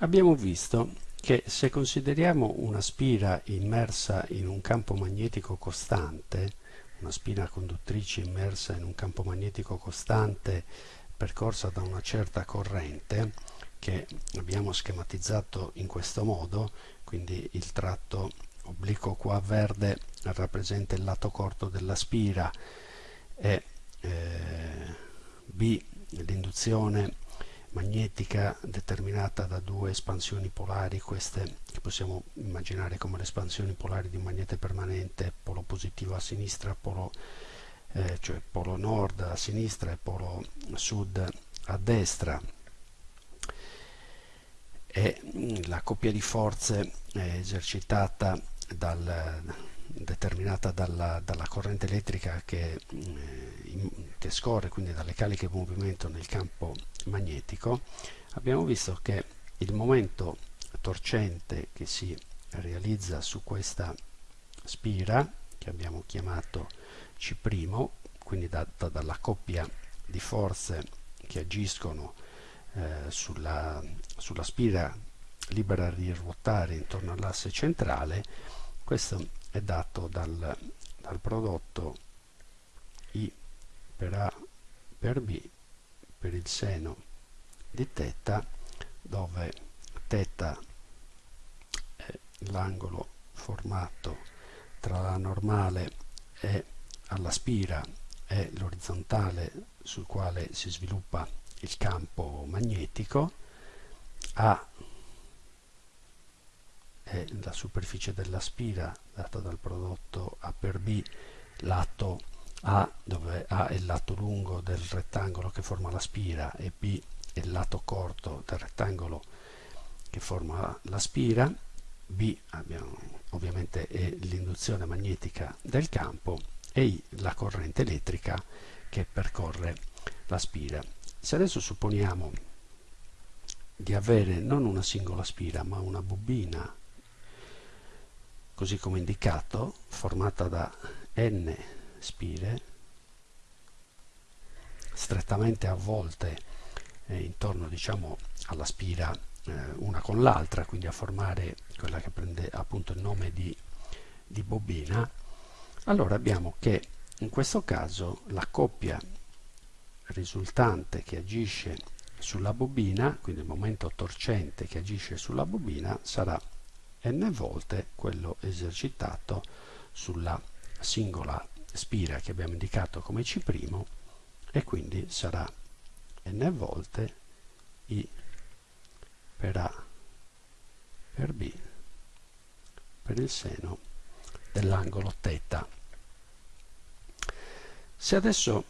abbiamo visto che se consideriamo una spira immersa in un campo magnetico costante, una spina conduttrice immersa in un campo magnetico costante percorsa da una certa corrente, che abbiamo schematizzato in questo modo, quindi il tratto obliquo qua verde rappresenta il lato corto della spira e eh, B l'induzione magnetica determinata da due espansioni polari, queste che possiamo immaginare come le espansioni polari di un magnete permanente, polo positivo a sinistra, polo, eh, cioè polo nord a sinistra e polo sud a destra. E mm, la coppia di forze esercitata dal, determinata dalla, dalla, corrente elettrica che, eh, che, scorre quindi dalle cariche di movimento nel campo magnetico, abbiamo visto che il momento torcente che si realizza su questa spira, che abbiamo chiamato C', quindi data dalla coppia di forze che agiscono eh, sulla, sulla spira libera di ruotare intorno all'asse centrale, questo è dato dal, dal prodotto I per A per B per il seno di θ dove θ è l'angolo formato tra la normale e alla spira e l'orizzontale sul quale si sviluppa il campo magnetico A è la superficie della spira data dal prodotto A per B lato A dove A è il lato lungo del rettangolo che forma la spira e B è il lato corto del rettangolo che forma la spira. B abbiamo, ovviamente è l'induzione magnetica del campo e I la corrente elettrica che percorre la spira. Se adesso supponiamo di avere non una singola spira ma una bobina così come indicato, formata da n spire strettamente avvolte eh, intorno diciamo, alla spira eh, una con l'altra, quindi a formare quella che prende appunto il nome di, di bobina, allora abbiamo che in questo caso la coppia risultante che agisce sulla bobina, quindi il momento torcente che agisce sulla bobina, sarà n volte quello esercitato sulla singola spira che abbiamo indicato come C' e quindi sarà n volte I per A per B per il seno dell'angolo θ. Se adesso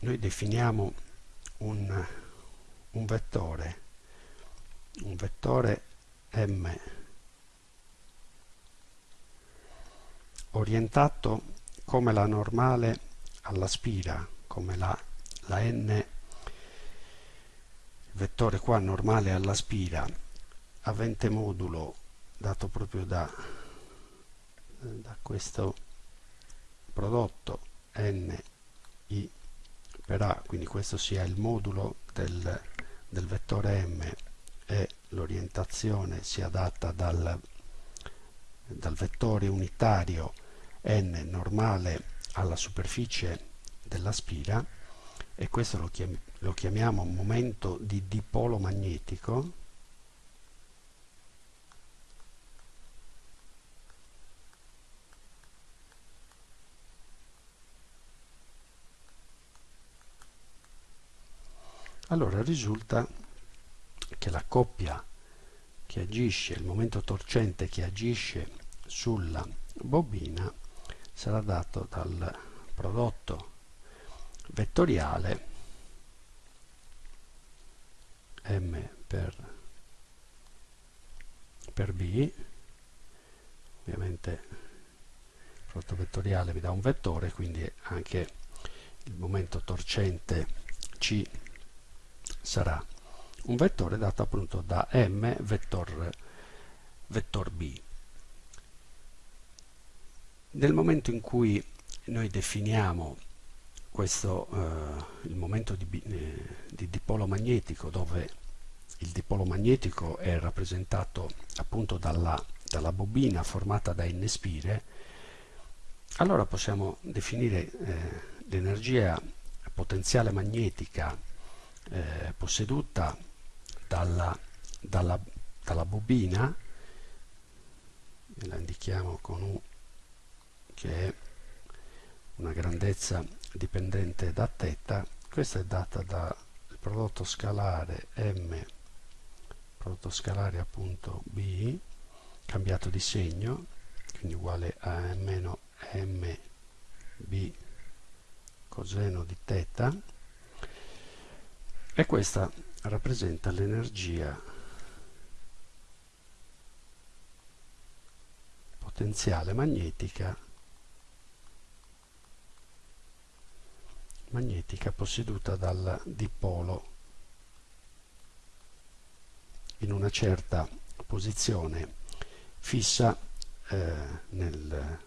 noi definiamo un, un vettore, un vettore m orientato come la normale alla spira, come la, la n, il vettore qua normale alla spira, avente modulo dato proprio da, da questo prodotto n i per a, quindi questo sia il modulo del, del vettore m e l'orientazione sia data dal dal vettore unitario n normale alla superficie della spira e questo lo, chiam lo chiamiamo momento di dipolo magnetico. Allora risulta che la coppia che agisce, il momento torcente che agisce sulla bobina sarà dato dal prodotto vettoriale m per, per b. Ovviamente il prodotto vettoriale vi dà un vettore quindi anche il momento torcente c sarà un vettore dato appunto da m vettor, vettor b nel momento in cui noi definiamo questo, eh, il momento di, eh, di dipolo magnetico dove il dipolo magnetico è rappresentato appunto dalla, dalla bobina formata da N-spire, allora possiamo definire eh, l'energia potenziale magnetica eh, posseduta dalla, dalla, dalla bobina, la indichiamo con U che è una grandezza dipendente da θ, questa è data dal prodotto scalare m prodotto scalare appunto b cambiato di segno quindi uguale a meno mb coseno di θ e questa rappresenta l'energia potenziale magnetica magnetica posseduta dal dipolo in una certa posizione fissa eh, nel,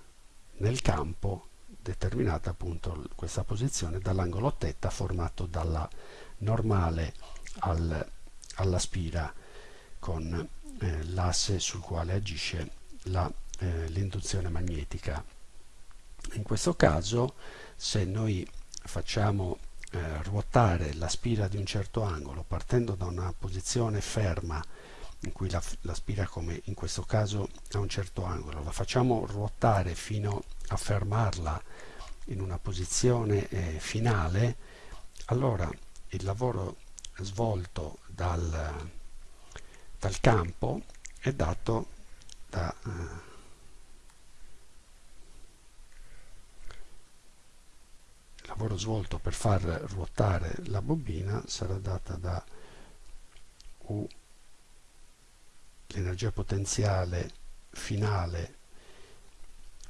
nel campo determinata appunto questa posizione dall'angolo θ formato dalla normale al, alla spira con eh, l'asse sul quale agisce eh, l'induzione magnetica. In questo caso se noi facciamo eh, ruotare la spira di un certo angolo partendo da una posizione ferma in cui la, la, spira come in questo caso a un certo angolo. La facciamo ruotare fino a fermarla in una posizione eh, finale. Allora il lavoro svolto dal, dal campo è dato da eh, lavoro svolto per far ruotare la bobina sarà data da U l'energia potenziale finale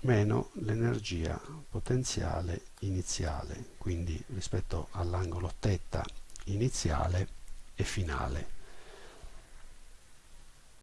meno l'energia potenziale iniziale quindi rispetto all'angolo θ iniziale e finale